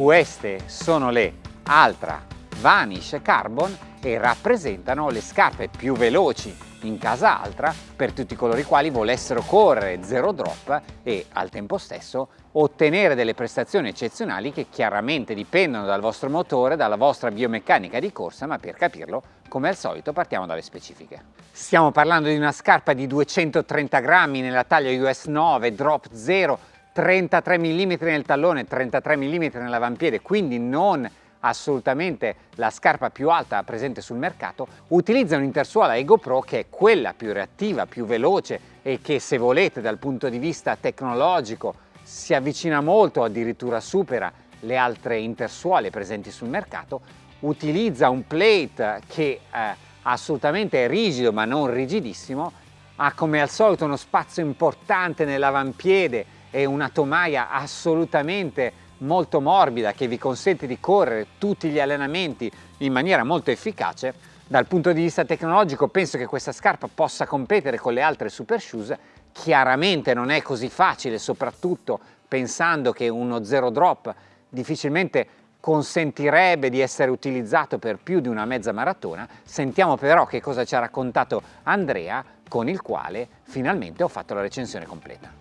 Queste sono le Altra Vanish Carbon e rappresentano le scarpe più veloci in casa Altra per tutti coloro i quali volessero correre zero drop e al tempo stesso ottenere delle prestazioni eccezionali che chiaramente dipendono dal vostro motore, dalla vostra biomeccanica di corsa, ma per capirlo, come al solito, partiamo dalle specifiche. Stiamo parlando di una scarpa di 230 grammi nella taglia US 9, drop 0, 33 mm nel tallone, 33 mm nell'avampiede, quindi non assolutamente la scarpa più alta presente sul mercato, utilizza un'intersuola Ego Pro che è quella più reattiva, più veloce e che se volete dal punto di vista tecnologico si avvicina molto, addirittura supera le altre intersuole presenti sul mercato, utilizza un plate che eh, assolutamente è rigido ma non rigidissimo, ha come al solito uno spazio importante nell'avampiede e una tomaia assolutamente molto morbida che vi consente di correre tutti gli allenamenti in maniera molto efficace, dal punto di vista tecnologico penso che questa scarpa possa competere con le altre super shoes, chiaramente non è così facile, soprattutto pensando che uno zero drop difficilmente consentirebbe di essere utilizzato per più di una mezza maratona, sentiamo però che cosa ci ha raccontato Andrea con il quale finalmente ho fatto la recensione completa.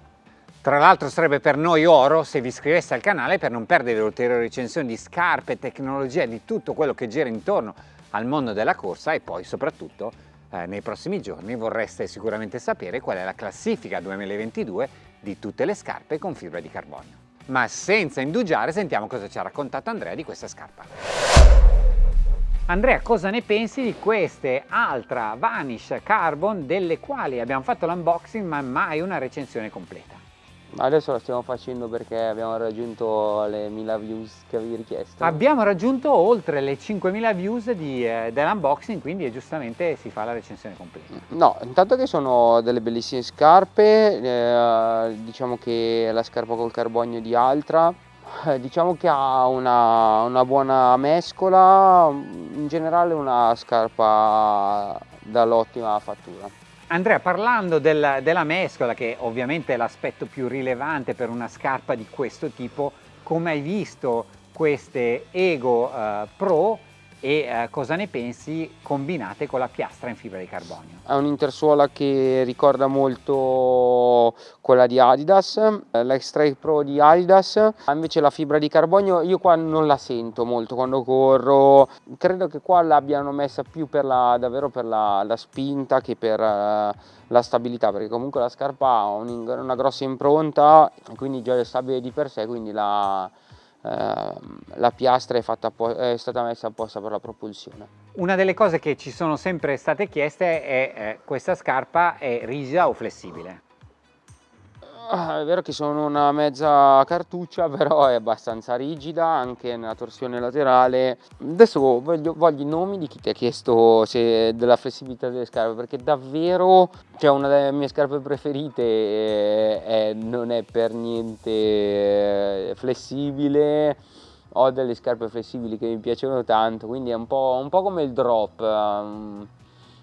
Tra l'altro sarebbe per noi oro se vi iscriveste al canale per non perdere ulteriori recensioni di scarpe, tecnologia, di tutto quello che gira intorno al mondo della corsa e poi soprattutto eh, nei prossimi giorni vorreste sicuramente sapere qual è la classifica 2022 di tutte le scarpe con fibra di carbonio. Ma senza indugiare sentiamo cosa ci ha raccontato Andrea di questa scarpa. Andrea, cosa ne pensi di queste Altra Vanish Carbon delle quali abbiamo fatto l'unboxing ma mai una recensione completa? Adesso la stiamo facendo perché abbiamo raggiunto le 1000 views che avevi richiesto. Abbiamo raggiunto oltre le 5000 views eh, dell'unboxing, quindi giustamente si fa la recensione completa. No, intanto che sono delle bellissime scarpe, eh, diciamo che la scarpa col carbonio di Altra, eh, diciamo che ha una, una buona mescola, in generale una scarpa dall'ottima fattura. Andrea, parlando del, della mescola, che ovviamente è l'aspetto più rilevante per una scarpa di questo tipo, come hai visto queste Ego uh, Pro e eh, cosa ne pensi combinate con la piastra in fibra di carbonio? È un'intersuola che ricorda molto quella di Adidas, l'X-Trail Pro di Adidas, invece la fibra di carbonio io qua non la sento molto quando corro, credo che qua l'abbiano messa più per la, davvero per la, la spinta che per uh, la stabilità, perché comunque la scarpa ha un, una grossa impronta, quindi già è stabile di per sé, quindi la la piastra è, fatta, è, stata messa apposta per la propulsione. Una delle cose che ci sono sempre state chieste è eh, questa scarpa è rigida o flessibile? Ah, è vero che sono una mezza cartuccia, però è abbastanza rigida anche nella torsione laterale. Adesso voglio, voglio i nomi di chi ti ha chiesto della flessibilità delle scarpe, perché davvero cioè una delle mie scarpe preferite è, è, non è per niente eh, flessibile. Ho delle scarpe flessibili che mi piacciono tanto, quindi è un po', un po come il drop. Um,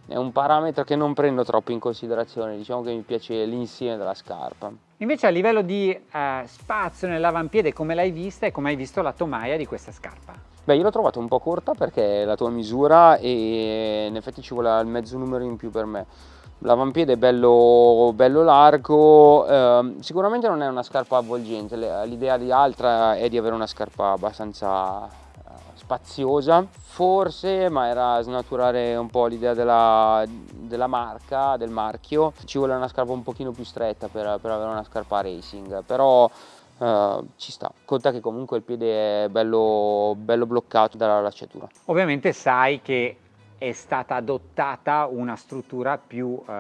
è un parametro che non prendo troppo in considerazione, diciamo che mi piace l'insieme della scarpa. Invece a livello di eh, spazio nell'avampiede, come l'hai vista e come hai visto la tomaia di questa scarpa? Beh, io l'ho trovata un po' corta perché è la tua misura e in effetti ci vuole il mezzo numero in più per me. L'avampiede è bello, bello largo, eh, sicuramente non è una scarpa avvolgente, l'idea di altra è di avere una scarpa abbastanza spaziosa. Forse ma era snaturare un po' l'idea della, della, marca del marchio. Ci vuole una scarpa un pochino più stretta per, per avere una scarpa racing però Uh, ci sta, conta che comunque il piede è bello, bello bloccato dalla lacciatura. Ovviamente sai che è stata adottata una struttura più uh,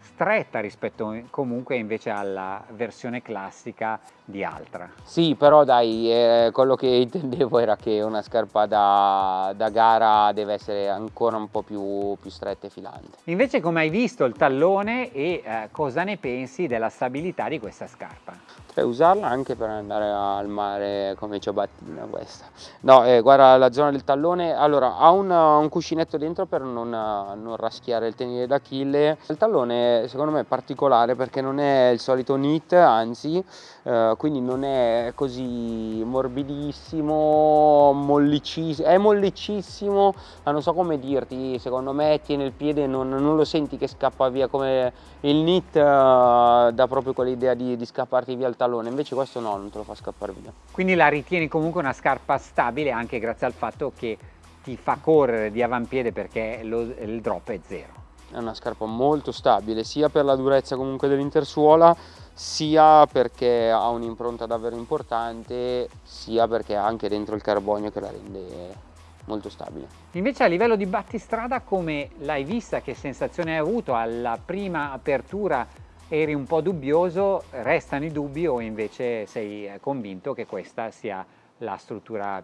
stretta rispetto comunque invece alla versione classica di Altra. Sì, però dai, eh, quello che intendevo era che una scarpa da, da gara deve essere ancora un po' più, più, stretta e filante. Invece come hai visto il tallone e eh, cosa ne pensi della stabilità di questa scarpa? Potrei usarla anche per andare al mare come ciabattina questa. No, eh, guarda la zona del tallone, allora ha un, un cuscinetto dentro per non, non raschiare il tenere d'Achille. Il tallone secondo me è particolare perché non è il solito knit, anzi eh, quindi non è così morbidissimo, mollicissimo, è mollicissimo, ma non so come dirti, secondo me tiene il piede, non, non lo senti che scappa via come il knit uh, dà proprio quell'idea di, di, scapparti via il tallone, invece questo no, non te lo fa scappare via. Quindi la ritieni comunque una scarpa stabile anche grazie al fatto che ti fa correre di avampiede perché lo, il drop è zero. È una scarpa molto stabile sia per la durezza comunque dell'intersuola sia perché ha un'impronta davvero importante sia perché ha anche dentro il carbonio che la rende molto stabile. Invece a livello di battistrada come l'hai vista, che sensazione hai avuto alla prima apertura eri un po' dubbioso, restano i dubbi o invece sei convinto che questa sia la struttura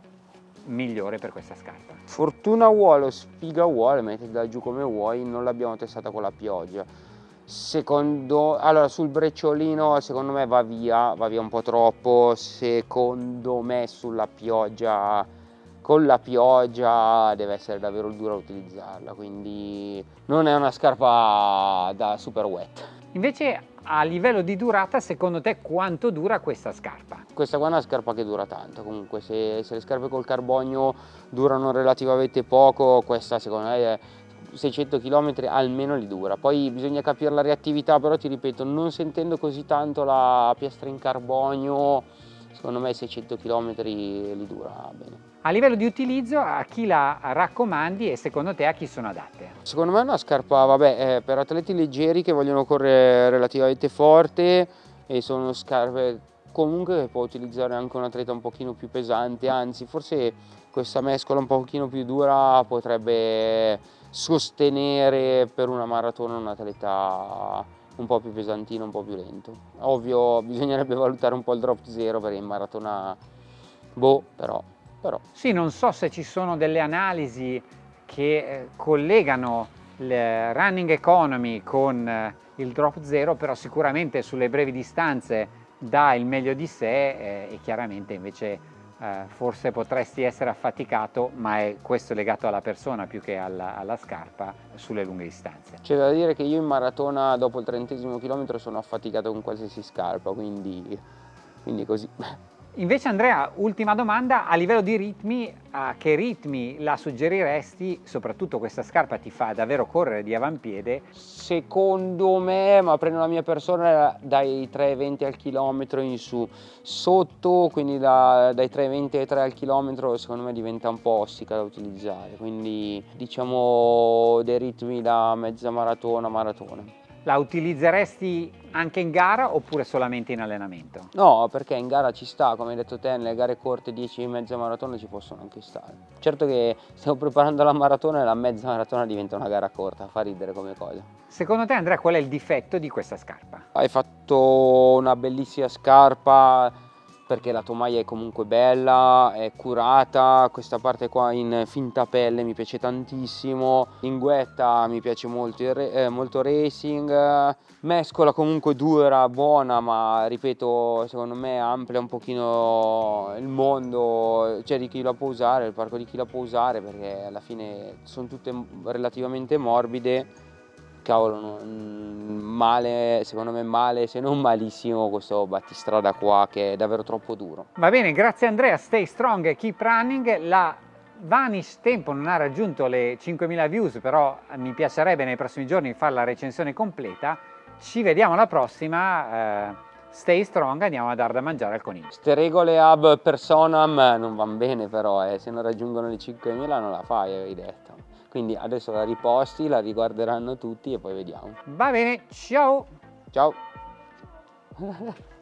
migliore per questa scarpa? Fortuna vuole o sfiga vuole, mettila giù come vuoi, non l'abbiamo testata con la pioggia. Secondo, allora sul brecciolino secondo me va via, va via un po' troppo, secondo me sulla pioggia, con la pioggia deve essere davvero dura utilizzarla, quindi non è una scarpa da super wet. Invece a livello di durata, secondo te quanto dura questa scarpa? Questa qua è una scarpa che dura tanto, comunque se, se le scarpe col carbonio durano relativamente poco, questa secondo me è 600 km almeno li dura. Poi bisogna capire la reattività, però ti ripeto, non sentendo così tanto la piastra in carbonio, secondo me 600 km li dura bene. A livello di utilizzo a chi la raccomandi e secondo te a chi sono adatte? Secondo me è una scarpa vabbè, per atleti leggeri che vogliono correre relativamente forte e sono scarpe comunque che può utilizzare anche un atleta un pochino più pesante, anzi forse questa mescola un pochino più dura potrebbe sostenere per una maratona un atleta un po' più pesantino, un po' più lento. Ovvio bisognerebbe valutare un po' il drop zero perché in maratona boh, però però. Sì, non so se ci sono delle analisi che eh, collegano il running economy con eh, il drop zero, però sicuramente sulle brevi distanze dà il meglio di sé eh, e chiaramente invece forse potresti essere affaticato, ma è questo legato alla persona più che alla, alla scarpa sulle lunghe distanze. C'è da dire che io in maratona dopo il trentesimo chilometro sono affaticato con qualsiasi scarpa, quindi, quindi così. Invece Andrea, ultima domanda, a livello di ritmi, a che ritmi la suggeriresti? Soprattutto questa scarpa ti fa davvero correre di avampiede? Secondo me, ma prendo la mia persona, dai 3,20 al chilometro in su. Sotto, quindi da, dai 3,20 ai 3 al chilometro, secondo me diventa un po' ostica da utilizzare. Quindi diciamo dei ritmi da mezza maratona, maratona. La utilizzeresti anche in gara oppure solamente in allenamento? No, perché in gara ci sta, come hai detto te, nelle gare corte 10 e mezza maratona ci possono anche stare. Certo che stiamo preparando la maratona e la mezza maratona diventa una gara corta, fa ridere come cosa. Secondo te Andrea qual è il difetto di questa scarpa? Hai fatto una bellissima scarpa, perché la tomaia è comunque bella, è curata, questa parte qua in finta pelle mi piace tantissimo, linguetta mi piace molto, eh, molto racing, mescola comunque dura, buona, ma ripeto secondo me amplia un pochino il mondo, cioè di chi la può usare, il parco di chi la può usare perché alla fine sono tutte relativamente morbide cavolo, non, male, secondo me male, se non malissimo questo battistrada qua che è davvero troppo duro. Va bene, grazie Andrea, stay strong, keep running, la Vanish Tempo non ha raggiunto le 5.000 views, però mi piacerebbe nei prossimi giorni fare la recensione completa, ci vediamo alla prossima, eh, stay strong, andiamo a dar da mangiare al coniglio. Queste regole ab personam non vanno bene però, eh, se non raggiungono le 5.000 non la fai, avevi detto. Quindi adesso la riposti, la riguarderanno tutti e poi vediamo. Va bene, ciao! Ciao!